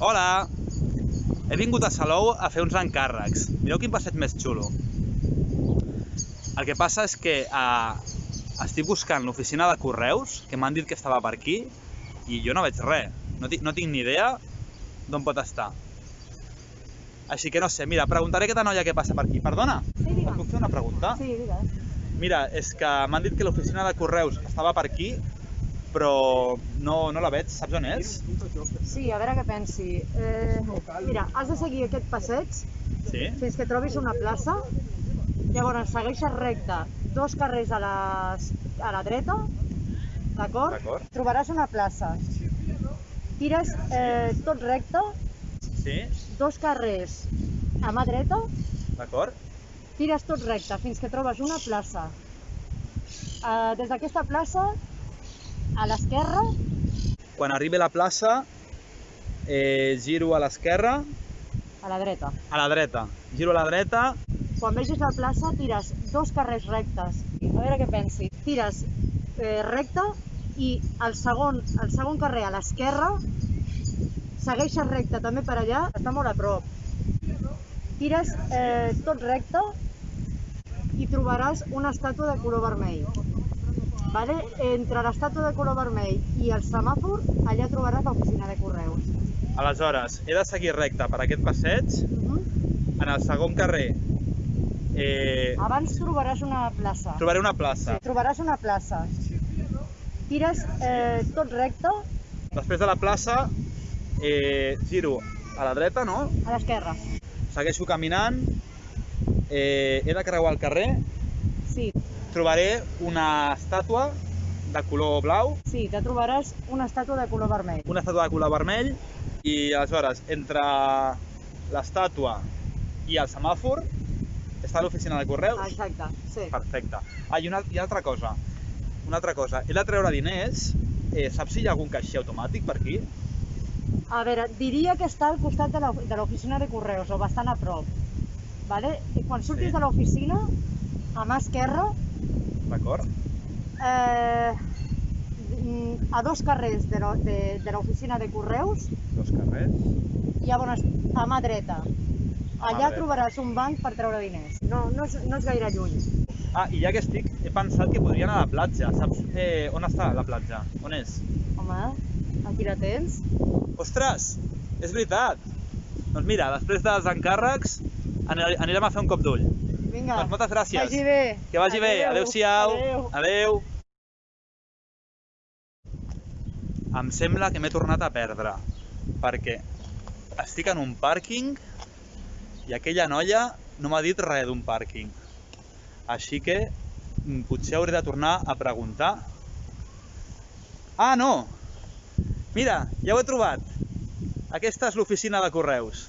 Hola! He vingut a Salou a fer uns encàrrecs. Mireu quin passeig més xulo. El que passa és que eh, estic buscant l'oficina de correus, que m'han dit que estava per aquí, i jo no veig res. No, tinc, no tinc ni idea d'on pot estar. Així que no sé, mira, preguntaré a aquesta noia què passa per aquí. Perdona, Sí, et puc fer una pregunta? Sí, digues. Mira, és que m'han dit que l'oficina de correus estava per aquí, però no, no la veig. Saps on és? Sí, a veure què pensi. Eh, mira, has de seguir aquest passeig Sí? fins que trobis una plaça. Llavors segueixes recte dos carrers a, les, a la dreta, d'acord? Trobaràs una plaça. Tires eh, tot recte, Sí? dos carrers a mà dreta, D'acord? tires tot recte fins que trobes una plaça. Eh, des d'aquesta plaça, a l'esquerra, Quan arribi a la plaça, eh, giro a l'esquerra, a la dreta. a la dreta. Giro a la dreta, Quan vegis la plaça, tires dos carrers rectes. A veure què pensi. Tires eh, recte i el segon, el segon carrer a l'esquerra, segueixes recte també per allà, està molt a prop. Tires eh, tot recte i trobaràs una estàtua de color vermell. Vale? Entre l'estàtua de color vermell i el semàfor, allà trobaràs l'oficina de correus. aleshores he de seguir recte per aquest passeig, Mhm. en el segon carrer eh, Abans trobaràs una plaça. trobaré una plaça. Sí, trobaràs una plaça. Tires eh, tot recte Després de la plaça eh, giro a la dreta, no? a l'esquerra. Segueixo caminant, eh, he de creuar el carrer, Sí, trobaré una estàtua de color blau, sí, te trobaràs una estàtua de color vermell. una estàtua de color vermell i aleshores entre l'estàtua i el semàfor està l'oficina de correus. Exacte, sí. Perfecte. Ah, i una, i altra cosa. Una altra cosa. He de treure diners. Eh, saps si hi ha algun caixer automàtic per aquí? A veure, diria que està al costat de la- de l'oficina de correus, o bastant a prop. Vale? I quan surtis Sí. de l'oficina, a mà esquerra, D'acord? eh, mm, a dos carrers de de de l'oficina de correus, Dos carrers. llavors a mà dreta. mà Allà dreta. trobaràs un banc per treure diners. No, no, és, no és gaire lluny. Ah, i ja que estic, he pensat que podria anar a la platja. Saps eh, on està la platja? On és? Home, aquí la tens. Ostres, és veritat. Doncs mira, després dels encàrrecs ani- anirem a fer un cop d'ull. Vinga. Doncs moltes gràcies. Vagi bé. Que vagi bé. Adéu. Adéu-siau. Adéu. Adéu. Em sembla que m'he tornat a perdre, perquè estic en un pàrquing i aquella noia no m'ha dit res d'un pàrquing. Així que mm, potser hauré de tornar a preguntar. Ah, no! Mira, ja ho he trobat. Aquesta és l'oficina de correus.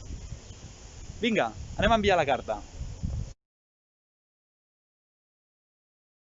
Vinga, anem a enviar la carta.